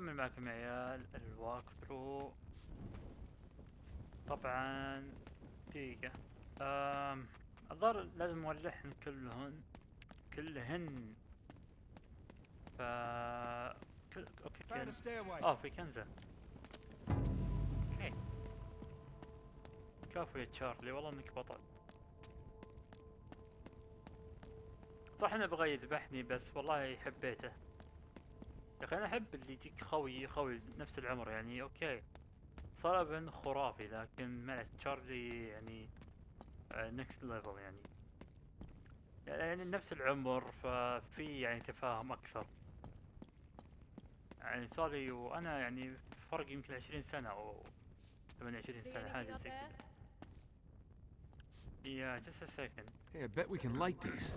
نكمل معكم يا عيال الواك ثرو طبعا دقيقة. الظاهر لازم نولعهن كلهن كلهن. ف كل... أوكي stairway. آه في كنزة. أوكي. كفو يا تشارلي والله إنك بطل. صح إنه بغى يذبحني بس والله حبيته. يا أخي أنا أحب اللي يجيك خوي خوي نفس العمر يعني أوكي ابن خرافي لكن مع تشارلي يعني نكست ليفل يعني يعني نفس العمر ففي يعني تفاهم أكثر يعني صار لي وأنا يعني فرق يمكن 20 سنة أو 28 See سنة حاجة زي? كذا Yeah, just a second. Hey, I bet we can light these.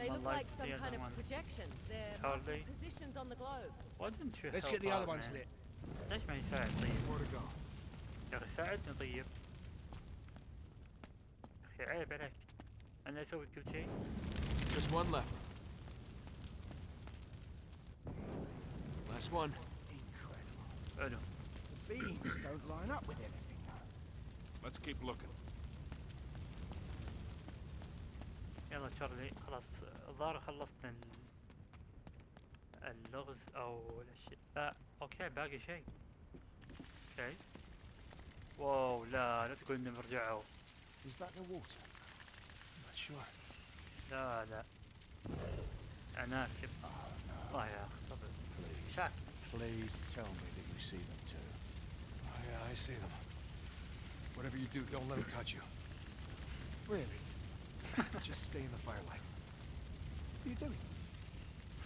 They My look like life's some the kind other of one. projections. They're Hardly. positions on the globe. Why didn't you Let's help get the other out, ones man? lit. ليش ما يساعد طيب؟ More to go. يا اخي ساعدني طيب. يا اخي عيب عليك. انا اسوي كل شيء. Just one left. Last one. Incredible. حلو. The beams don't line up with anything though. Let's keep looking. يلا تشارلي خلاص الظاهر خلصنا ال... اللغز أو الاشياء لا أوكي باقي شيء أوكي واو لا لا تقول انهم رجعوا Is that the water? I'm not sure. لا لا عناكب الله يا أخي. شاك Please tell me that you see them too. Oh, yeah, I see them. Whatever you do, don't let them touch you. Really? Just stay in the firelight. What are you doing?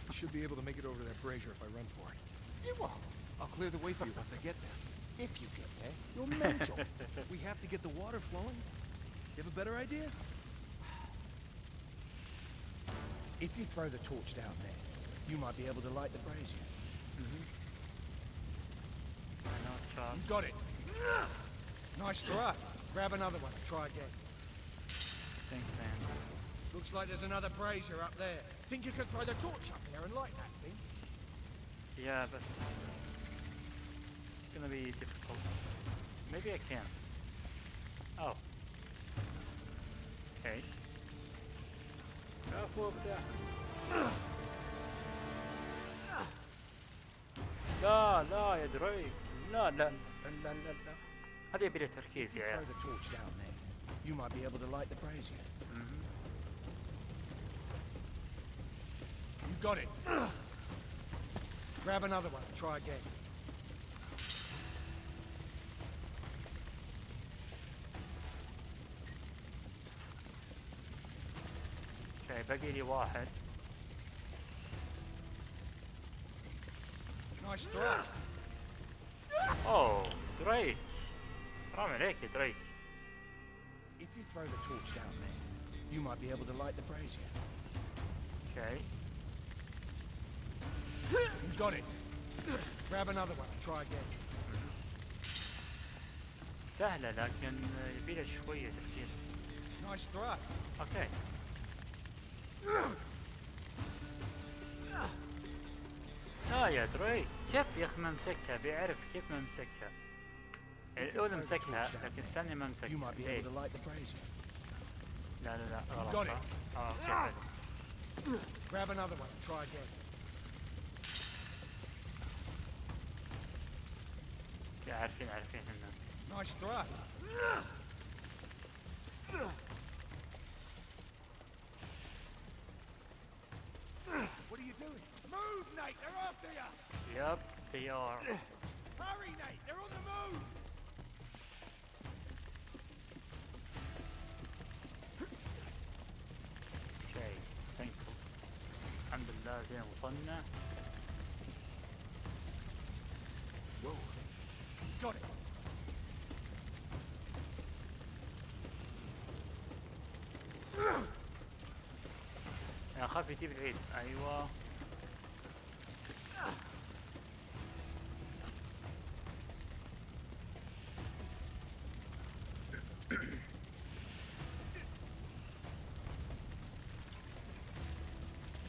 You should be able to make it over to that brazier if I run for it. You what? I'll clear the way for you once I get there. If you get there, you're mental. We have to get the water flowing. You have a better idea? if you throw the torch down there, you might be able to light the brazier. I know Charles You got it. Nice throw. Grab another one. Try again. thanks man Looks like there's another brazier up there. Think you can throw the torch up there and light that thing? yeah but it's gonna be difficult maybe I can oh okay كفو ابدع لا لا يا دريك لا لا لا لا لا لا هذه يبي له تركيز If you يا throw عيال the torch down there, you might be able to light the brazier. مهم. You got it. Grab another one. Try again. اوكي باقي لي واحد Nice throw. اوه دريك حرام عليك يا دريك If you throw the torch down there, you might be able to light the brazier. اوكي You got it. Grab another one. Try again. سهلة لكن يبي له شوية تفكير Nice throw. اوكي لا يا دريك كيف يا اخي ما مسكها بيعرف كيف ما مسكها يعني الاولى مسكها لكن الثانية ما You مسكها might be إيه. able to light the brazier. لا لا لا غلط got it. صح؟ اه اوكي حلو Grab another one. Try again. عارفين عارفين انه Nice throw. What are you doing? Move, Nate! They're after you! يب they are Hurry, Nate! They're on the move! أوكي ثانكفul الحمد لله زين وصلنا انا اخاف يجيب العيد ايوه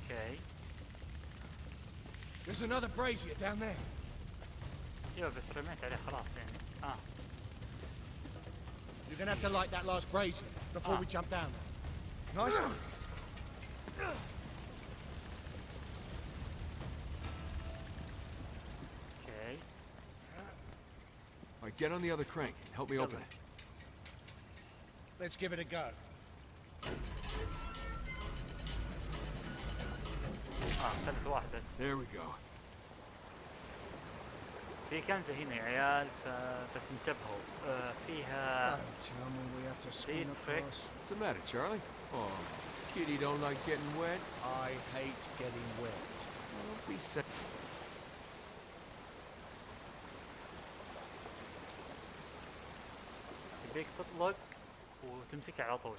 اوكي There's another brazier down there. ايوه بس رميت عليه خلاص يعني اه You're gonna have to light that last brazier before Ah. we jump down. Nice one. اوكي All right, get on the other crank. Help me open يلا. it. Let's give it a go. اه خلت واحد بس There we go. في كنزة هنا يا عيال فبس انتبهوا آه فيها Don't tell me we have to See, swim trick. across. What's the matter, Charlie? Oh, kitty don't like getting wet. I hate getting wet. Don't be sad. يبيك تطلق وتمسكها على طول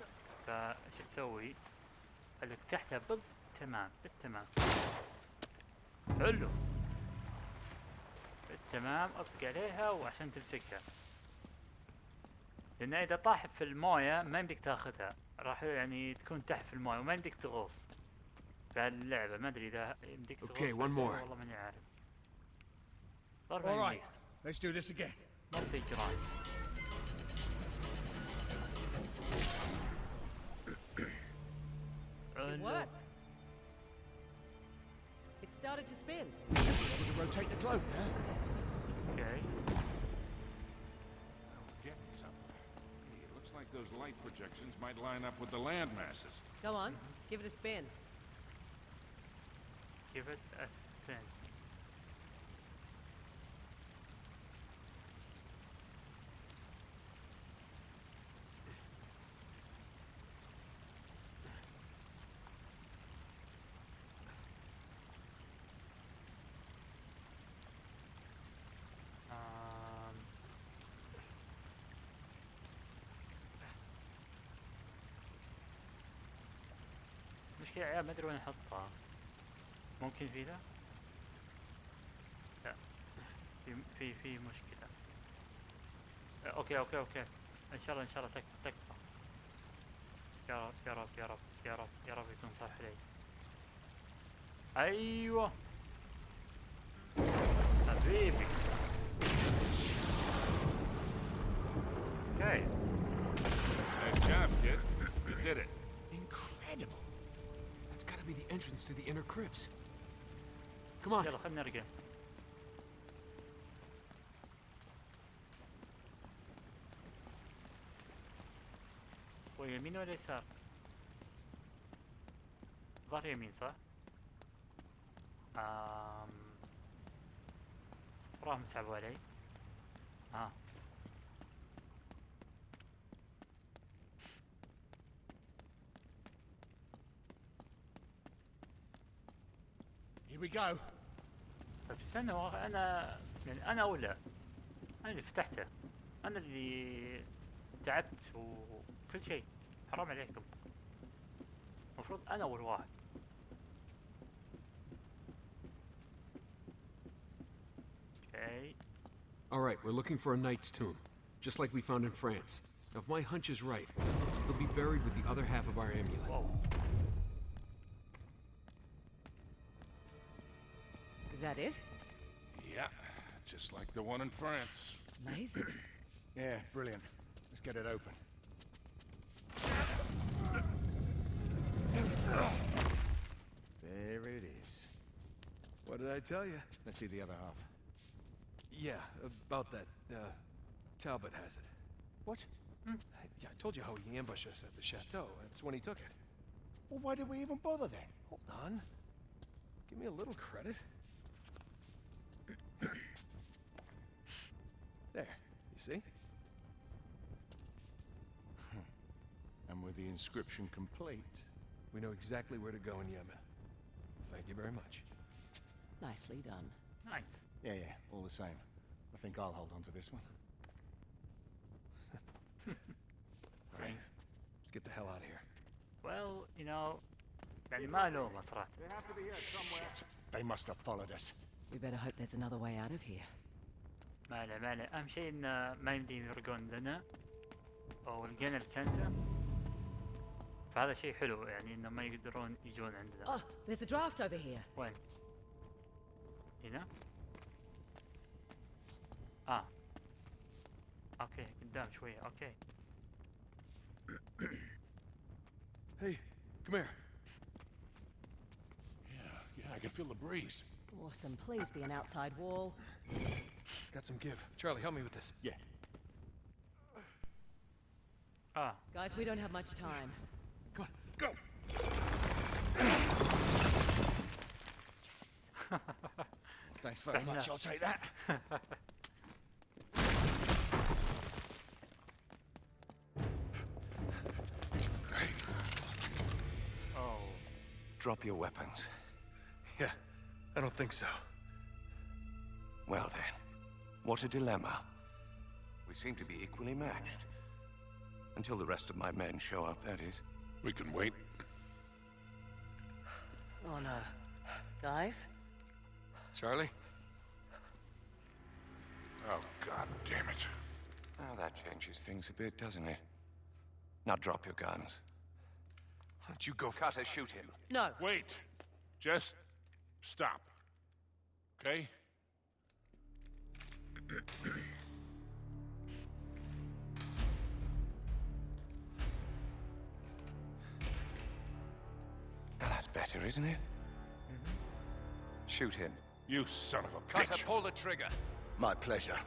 فايش تسوي؟ خليك تحتها بالتمام بالتمام حلو بالتمام ابقى عليها وعشان تمسكها لأن إذا طاحت في الموية ما يمديك تاخذها راح يعني تكون تحت في المويه وما يمديك تغوص في هاللعبة ما ادري اذا يمديك تغوص Okay, في one اللعبة more. والله ماني عارف ضربة All يمين. right, let's do this again. نفس الجراند It حلو. worked. It started to spin. We should be able to rotate the globe now. اوكي Those light projections might line up with the land masses. Go on, give it a spin. give it a spin يا عيال ما أدري وين احطها ممكن في ذا؟ لا. في في في مشكلة. أوكي أوكي أوكي. إن شاء الله إن شاء الله تك تكفى. يا رب يا رب يا رب يا رب يا رب يكون صح لي. أيوه. حبيبي. أوكي. Nice job, kid. You did it. Be the entrance to the inner crypts. Come on. يلا خلينا نرجع ويمين ولا يسار؟ ظهر يمين صح؟ آم... وراهم سحبوا علي Here we go. طيب استنى هو انا يعني انا اولى انا اللي فتحته انا اللي تعبت وكل شيء حرام عليكم المفروض انا اول واحد اوكي All right, we're looking for a knight's tomb, just like we found in France. Now, if my hunch is right, he'll be buried with the other half of our amulet. واو That it? Yeah, just like the one in France. Amazing. Yeah, brilliant. Let's get it open. There it is. What did I tell you? Let's see the other half. Yeah, about that. Uh, Talbot has it. What? Yeah, I told you how he ambushed us at the chateau. That's when he took it. Well, why did we even bother then? Hold on. Give me a little credit. there, you see? And with the inscription complete. We know exactly where to go in Yemen. Thank you very much. Nicely done. نايس Yeah, yeah, all the same. I think I'll hold on to this one. All right, let's get the hell out of here. well you know يعني ما الومه صراحه Shit. They must have followed us. We better hope there's another way out of here. ما له ما له أهم شيء انه ما يمديهم يرقون لنا أو لقينا الكنزة فهذا شيء حلو يعني إنه ما يقدرون يجون عندنا Oh, there's a draft over here. وين هنا آه أوكي قدام شوية أوكي Hey, come here. Yeah, yeah, I can feel the breeze. Awesome. Please be an outside wall. It's got some give. Charlie, help me with this. Yeah. Ah. Guys, we don't have much time. Come on. Go! Thanks very Fair much. enough. I'll take that. oh Drop your weapons. Yeah, I don't think so. Well then, what a dilemma. We seem to be equally matched. Until the rest of my men show up, that is. We can wait. Oh no. Guys? Charlie? Oh, god damn it. Now that changes things a bit, doesn't it? Now drop your guns. Why don't you go for Cutter, shoot him. No. Wait. Just stop. Okay? Now that's better, isn't it? Mm-hmm. Shoot him. You son of a Cutter, bitch. pull the trigger. My pleasure.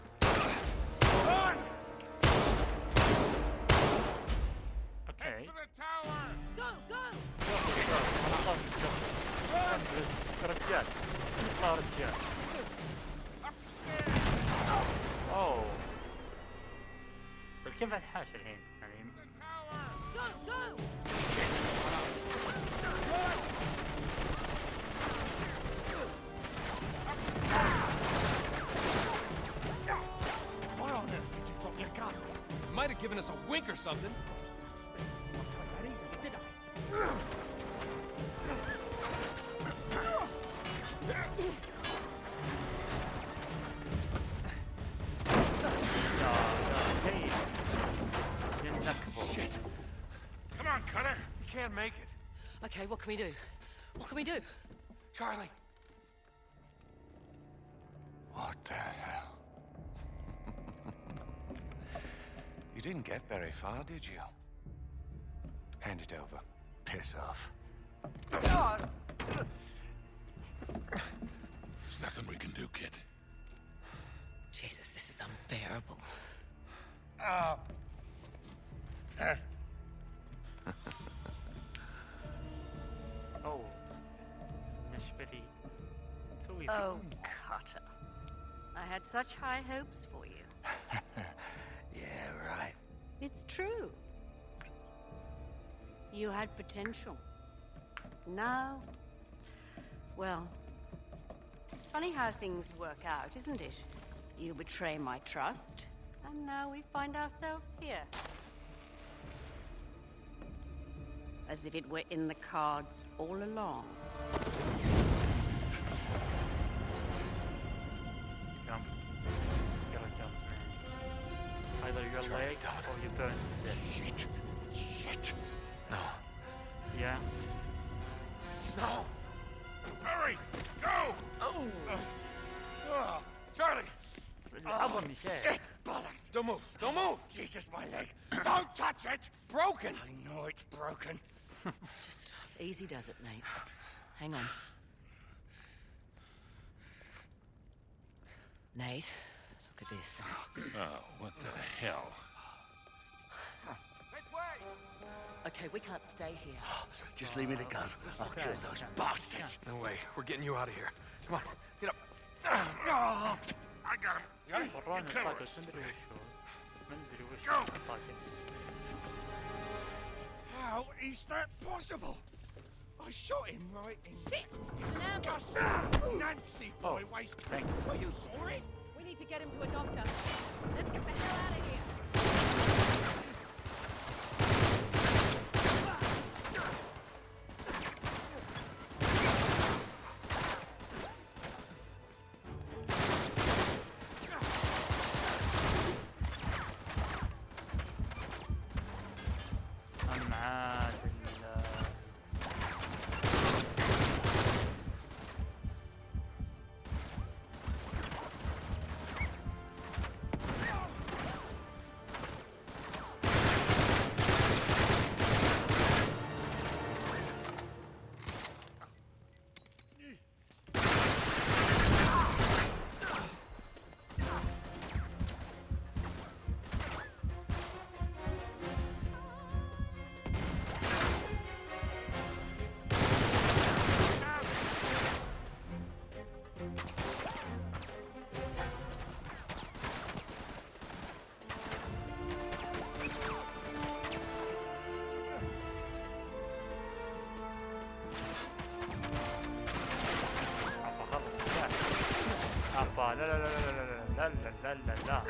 giving us a wink or something. Come on, Cutter. You can't make it. Okay, what can we do? What can we do? Charlie. What the You didn't get very far, did you? Hand it over. Piss off. There's nothing we can do, kid. Jesus, this is unbearable. Oh. oh. Oh, Carter. I had such high hopes for you. Right. It's true. You had potential. Now, well, it's funny how things work out, isn't it? You betray my trust, and now we find ourselves here. As if it were in the cards all along. Either you're Try late or you burn. Shit. Shit. No. Yeah. No. Hurry! Go! Oh. Uh, Charlie! Oh, shit! Bollocks! Don't move! Don't move! Jesus, my leg! Don't touch it! It's broken! I know it's broken. Just easy does it, Nate. Hang on. Nate? At this. Oh, what the hell? This way! Okay, we can't stay here. Just leave me the gun. I'll kill those bastards. No way. We're getting you out of here. Come on, get up. I got him. Go! How is that possible? I shot him right in. Sit! Nancy boy, oh. waste Are you sorry? Get him to a doctor. Let's get the hell out of here. لا لا لا لا لا لا لا لا لا لا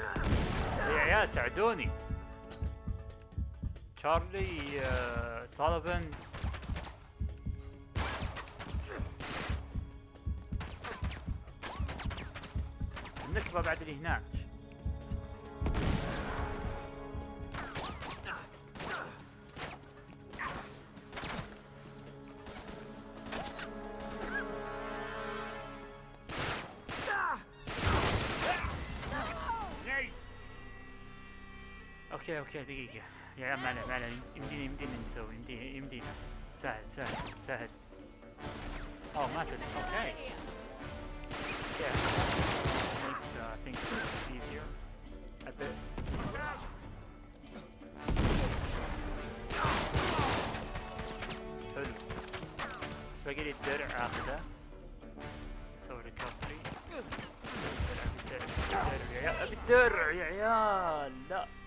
يا عيال ساعدوني آه، سالفن النكبة بعد اللي هناك أوكي دقيقة. يا عليه ما عليه يمدينا يمدينا نسوي يمدينا يمدينا سهل سهل سهل أوه ماتت أوكي. Yeah. Makes uh, things easier. A bit. حلو. لي الدرع اخذه أسوي ريكفري عيال الدرع يا عيال. لا.